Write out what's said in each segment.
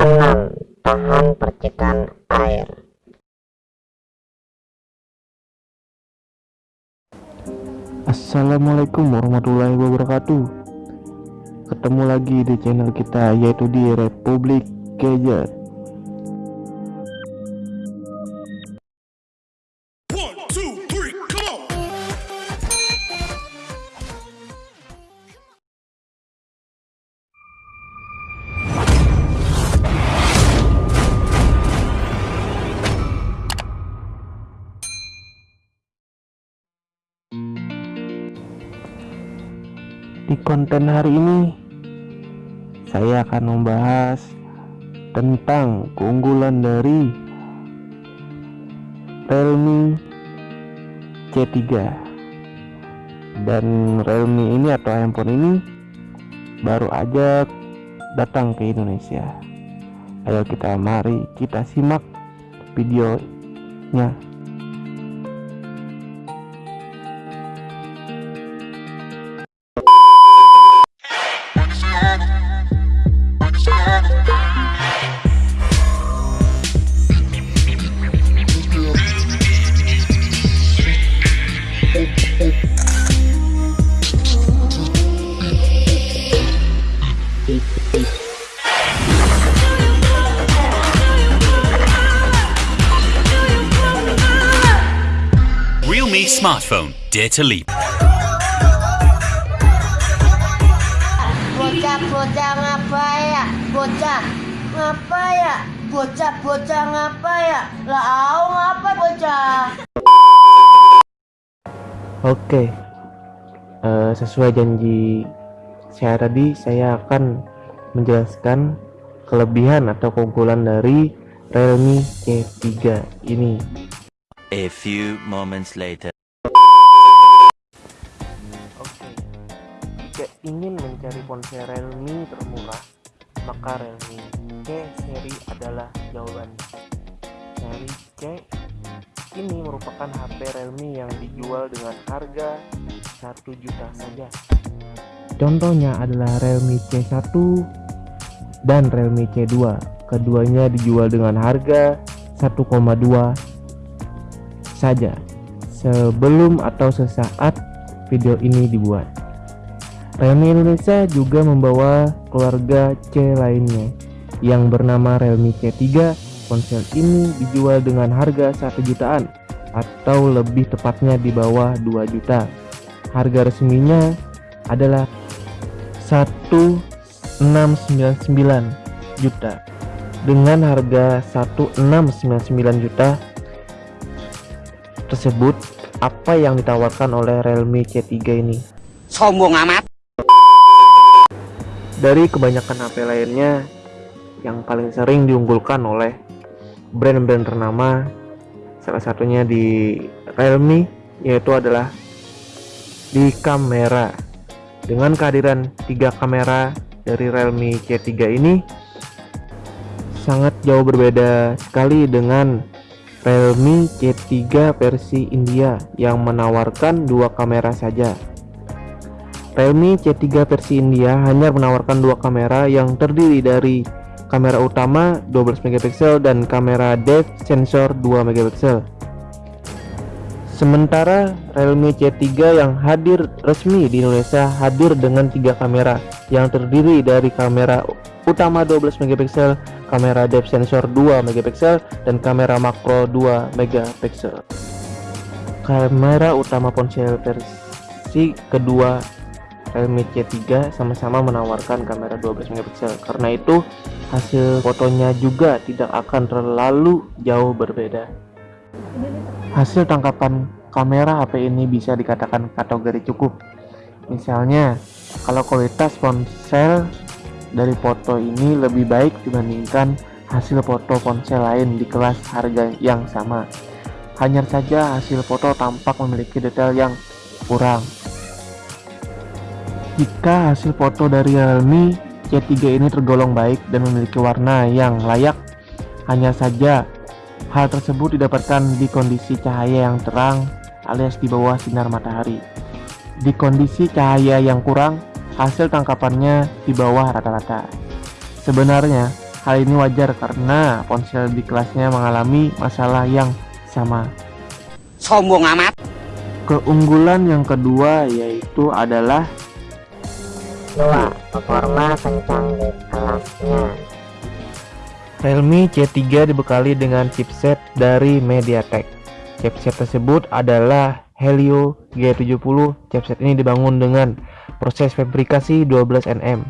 Tenang, tahan percikan air. Assalamualaikum warahmatullahi wabarakatuh Ketemu lagi di channel kita yaitu di Republik Gadget konten hari ini Saya akan membahas Tentang keunggulan dari Realme C3 Dan Realme ini atau handphone ini Baru aja datang ke Indonesia. Ayo kita mari kita simak videonya Realme smartphone, dare to leap. Bocah-bocah ngapa ya? Bocah ngapa ya? Bocah-bocah ngapa ya? Lah ngapa bocah? Oke, Eh, sesuai janji saya tadi, saya akan menjelaskan kelebihan atau keunggulan dari Realme C3 ini. A few moments later. Oke, jika ingin mencari ponsel Realme termurah, maka Realme C seri adalah jawabannya. Seri C ini merupakan HP Realme yang dijual dengan harga 1 juta saja. Contohnya adalah Realme C1 dan Realme C2. Keduanya dijual dengan harga 1,2 saja sebelum atau sesaat video ini dibuat. Realme Indonesia juga membawa keluarga C lainnya yang bernama Realme C3. Ponsel ini dijual dengan harga 1 jutaan atau lebih tepatnya di bawah 2 juta. Harga resminya adalah 1699 juta. Dengan harga 1699 juta tersebut, apa yang ditawarkan oleh Realme C3 ini? Sombong amat. Dari kebanyakan HP lainnya yang paling sering diunggulkan oleh brand-brand ternama salah satunya di Realme yaitu adalah di kamera dengan kehadiran tiga kamera dari Realme C3 ini sangat jauh berbeda sekali dengan Realme C3 versi India yang menawarkan dua kamera saja Realme C3 versi India hanya menawarkan dua kamera yang terdiri dari kamera utama 12 megapiksel dan kamera depth sensor 2 megapiksel. Sementara Realme C3 yang hadir resmi di Indonesia hadir dengan tiga kamera yang terdiri dari kamera utama 12 megapiksel, kamera depth sensor 2 megapiksel dan kamera makro 2 megapiksel. Kamera utama ponsel versi kedua Realme C3 sama-sama menawarkan kamera 12 megapiksel. Karena itu, hasil fotonya juga tidak akan terlalu jauh berbeda. Hasil tangkapan kamera HP ini bisa dikatakan kategori cukup. Misalnya, kalau kualitas ponsel dari foto ini lebih baik dibandingkan hasil foto ponsel lain di kelas harga yang sama. Hanya saja hasil foto tampak memiliki detail yang kurang jika hasil foto dari Realme C3 ini tergolong baik dan memiliki warna yang layak, hanya saja hal tersebut didapatkan di kondisi cahaya yang terang alias di bawah sinar matahari. Di kondisi cahaya yang kurang, hasil tangkapannya di bawah rata-rata. Sebenarnya, Hal ini wajar karena ponsel di kelasnya mengalami masalah yang sama. Sombong amat. Keunggulan yang kedua yaitu adalah dua performa kencang di kelasnya Realme C3 dibekali dengan chipset dari MediaTek. Chipset tersebut adalah Helio G70. Chipset ini dibangun dengan proses fabrikasi 12nm.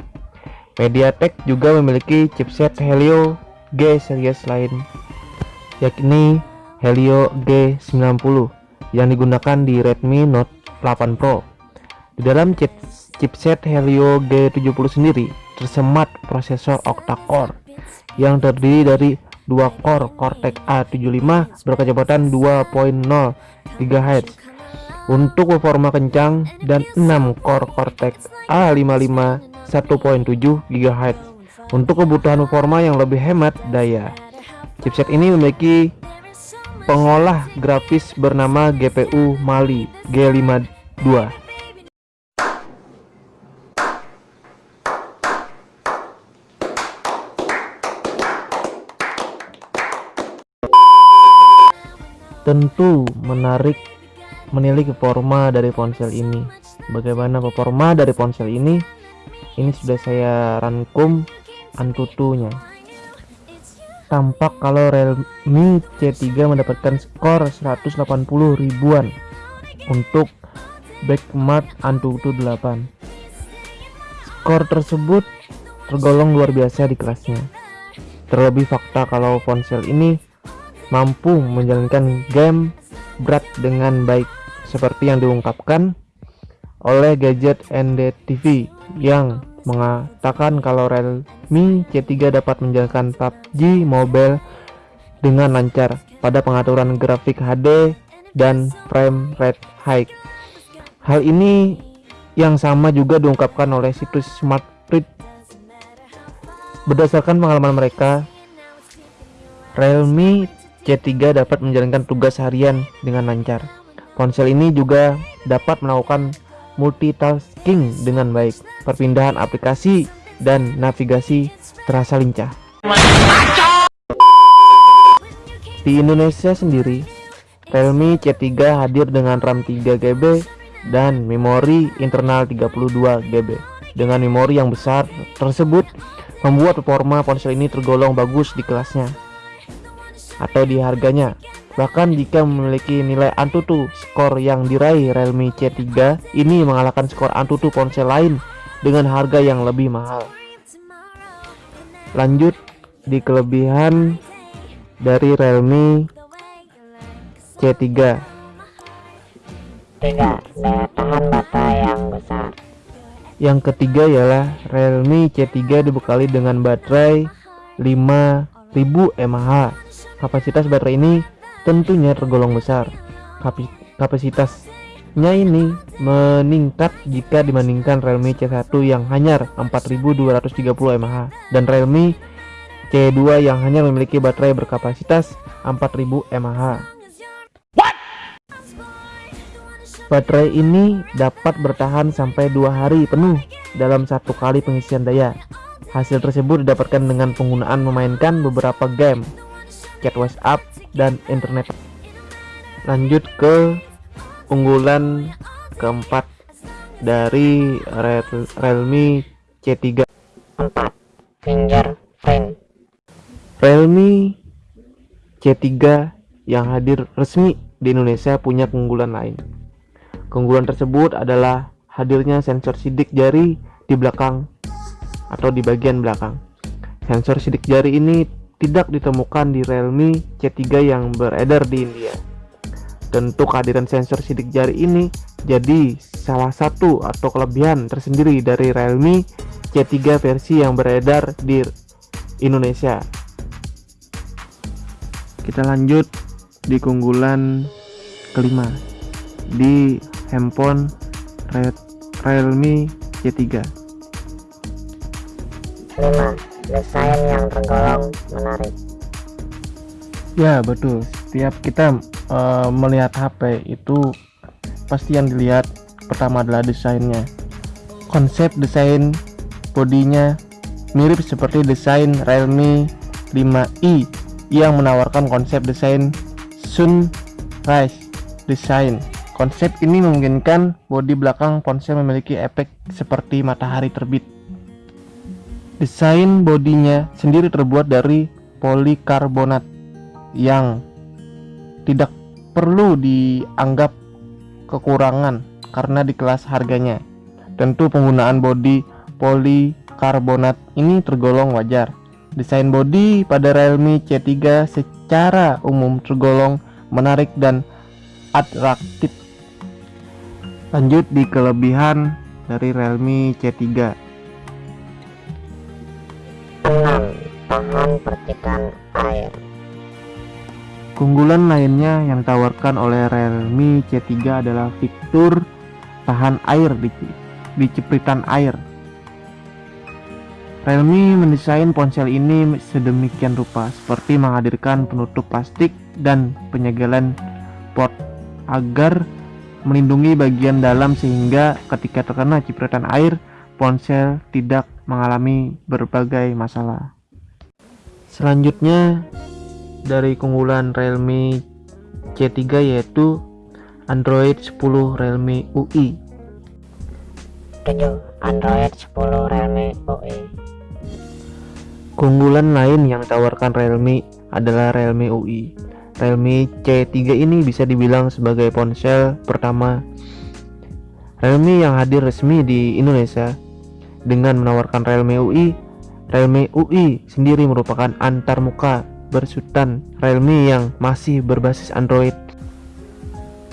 MediaTek juga memiliki chipset Helio G series lain, yakni Helio G90 yang digunakan di Redmi Note 8 Pro. Di dalam chip chipset Helio G70 sendiri tersemat prosesor octa-core yang terdiri dari dua core Cortex A75 berkecepatan 2.0 GHz untuk performa kencang dan 6 core Cortex A55 1.7 GHz untuk kebutuhan performa yang lebih hemat daya. Chipset ini memiliki pengolah grafis bernama GPU Mali G52 tentu menarik menilik performa dari ponsel ini. Bagaimana performa dari ponsel ini? Ini sudah saya rangkum antutunya. Tampak kalau Realme C3 mendapatkan skor 180 ribuan untuk Backmart Antutu 8 skor tersebut tergolong luar biasa di kelasnya terlebih fakta kalau ponsel ini mampu menjalankan game berat dengan baik seperti yang diungkapkan oleh gadget NDTV yang mengatakan kalau Realme C3 dapat menjalankan PUBG Mobile dengan lancar pada pengaturan grafik HD dan frame rate high. Hal ini yang sama juga diungkapkan oleh situs SmartRead. Berdasarkan pengalaman mereka, Realme C3 dapat menjalankan tugas harian dengan lancar. Ponsel ini juga dapat melakukan multitasking dengan baik. Perpindahan aplikasi dan navigasi terasa lincah. Di Indonesia sendiri, Realme C3 hadir dengan RAM 3GB dan memori internal 32GB. Dengan memori yang besar tersebut membuat performa ponsel ini tergolong bagus di kelasnya atau di harganya. Bahkan jika memiliki nilai Antutu, skor yang diraih Realme C3 ini mengalahkan skor Antutu ponsel lain dengan harga yang lebih mahal. Lanjut di kelebihan dari Realme C3. tiga daya tahan baterai yang besar Yang ketiga ialah Realme C3 dibekali dengan baterai 5000 mAh Kapasitas baterai ini tentunya tergolong besar. Kapasitasnya ini meningkat jika dibandingkan Realme C1 yang hanya 4230 mAh dan Realme C2 yang hanya memiliki baterai berkapasitas 4000 mAh. Baterai ini dapat bertahan sampai dua hari penuh dalam satu kali pengisian daya. Hasil tersebut didapatkan dengan penggunaan memainkan beberapa game chat WhatsApp dan internet. Lanjut ke unggulan keempat dari Realme C3. 4 fingerprint Realme C3 yang hadir resmi di Indonesia punya keunggulan lain. Keunggulan tersebut adalah hadirnya sensor sidik jari di belakang atau di bagian belakang. Sensor sidik jari ini tidak ditemukan di Realme C3 yang beredar di India. Tentu kehadiran sensor sidik jari ini jadi salah satu atau kelebihan tersendiri dari Realme C3 versi yang beredar di Indonesia. Kita lanjut di keunggulan kelima di handphone Realme C3. 5 desain yang tergolong menarik Ya betul. Setiap kita uh, melihat HP itu pasti yang dilihat pertama adalah desainnya. Konsep desain bodinya mirip seperti desain Realme 5i yang menawarkan konsep desain sunrise design. Konsep ini memungkinkan bodi belakang ponsel memiliki efek seperti matahari terbit. Desain bodinya sendiri terbuat dari polikarbonat yang tidak perlu dianggap kekurangan karena di kelas harganya. Tentu penggunaan bodi polikarbonat ini tergolong wajar. Desain bodi pada Realme C3 secara umum tergolong menarik dan atraktif. Lanjut di kelebihan dari Realme C3. 6. Tahan percikan air. Keunggulan lainnya yang ditawarkan oleh Realme C3 adalah fitur tahan air di, di cipritan air. Realme mendesain ponsel ini sedemikian rupa seperti menghadirkan penutup plastik dan penyegelan port agar melindungi bagian dalam sehingga ketika terkena cipratan air ponsel tidak mengalami berbagai masalah. Selanjutnya dari keunggulan Realme C3 yaitu Android 10 Realme UI. 7. Android 10 Realme UI. Keunggulan lain yang ditawarkan Realme adalah Realme UI. Realme C3 ini bisa dibilang sebagai ponsel pertama Realme yang hadir resmi di Indonesia dengan menawarkan Realme UI. Realme UI sendiri merupakan antarmuka bersutan Realme yang masih berbasis Android.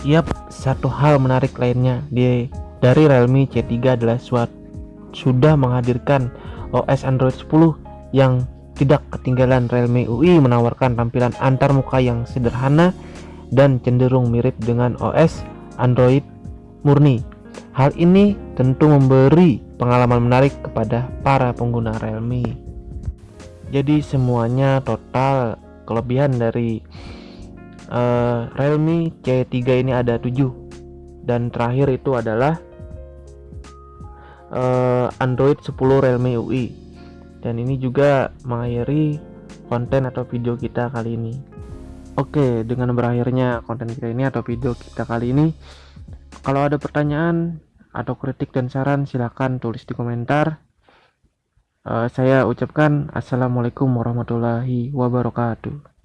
Yap, satu hal menarik lainnya di dari Realme C3 adalah suat, sudah menghadirkan OS Android 10 yang tidak ketinggalan Realme UI menawarkan tampilan antarmuka yang sederhana dan cenderung mirip dengan OS Android murni. Hal ini tentu memberi pengalaman menarik kepada para pengguna Realme. Jadi semuanya total kelebihan dari uh, Realme C3 ini ada 7 dan terakhir itu adalah uh, Android 10 Realme UI dan ini juga mengakhiri konten atau video kita kali ini. Oke dengan berakhirnya konten kita ini atau video kita kali ini kalau ada pertanyaan atau kritik dan saran silahkan tulis di komentar. Uh, saya ucapkan assalamualaikum warahmatullahi wabarakatuh